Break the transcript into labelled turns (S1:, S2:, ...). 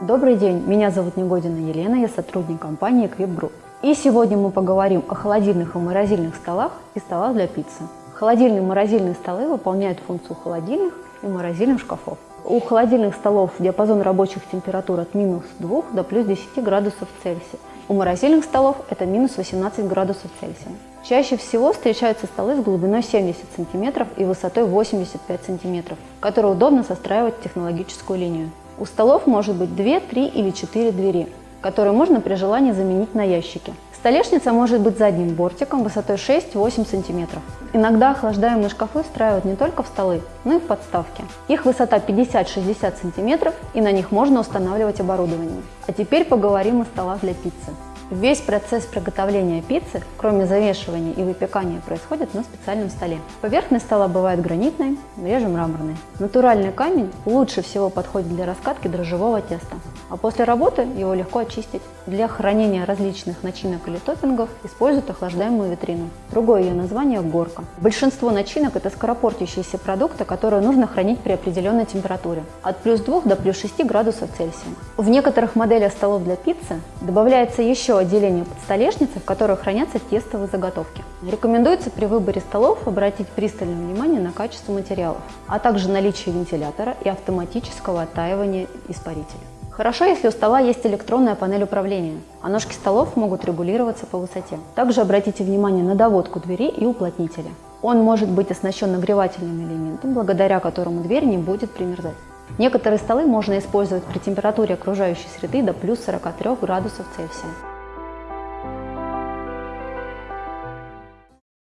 S1: Добрый день, меня зовут Негодина Елена, я сотрудник компании Equip Group. И сегодня мы поговорим о холодильных и морозильных столах и столах для пиццы. Холодильные и морозильные столы выполняют функцию холодильных и морозильных шкафов. У холодильных столов диапазон рабочих температур от минус 2 до плюс 10 градусов Цельсия. У морозильных столов это минус 18 градусов Цельсия. Чаще всего встречаются столы с глубиной 70 см и высотой 85 см, которые удобно состраивать технологическую линию. У столов может быть 2, 3 или 4 двери, которые можно при желании заменить на ящики. Столешница может быть задним бортиком высотой 6-8 см. Иногда охлаждаемые шкафы встраивают не только в столы, но и в подставки. Их высота 50-60 см и на них можно устанавливать оборудование. А теперь поговорим о столах для пиццы. Весь процесс приготовления пиццы, кроме завешивания и выпекания, происходит на специальном столе. Поверхность стола бывает гранитной, реже мраморной. Натуральный камень лучше всего подходит для раскатки дрожжевого теста, а после работы его легко очистить. Для хранения различных начинок или топпингов используют охлаждаемую витрину. Другое ее название – горка. Большинство начинок – это скоропортящиеся продукты, которые нужно хранить при определенной температуре – от плюс 2 до плюс 6 градусов Цельсия. В некоторых моделях столов для пиццы добавляется еще отделение под столешницей, в которой хранятся тестовые заготовки. Рекомендуется при выборе столов обратить пристальное внимание на качество материалов, а также наличие вентилятора и автоматического оттаивания испарителя. Хорошо, если у стола есть электронная панель управления, а ножки столов могут регулироваться по высоте. Также обратите внимание на доводку двери и уплотнителя. Он может быть оснащен нагревательным элементом, благодаря которому дверь не будет примерзать. Некоторые столы можно использовать при температуре окружающей среды до плюс 43 градусов Цельсия.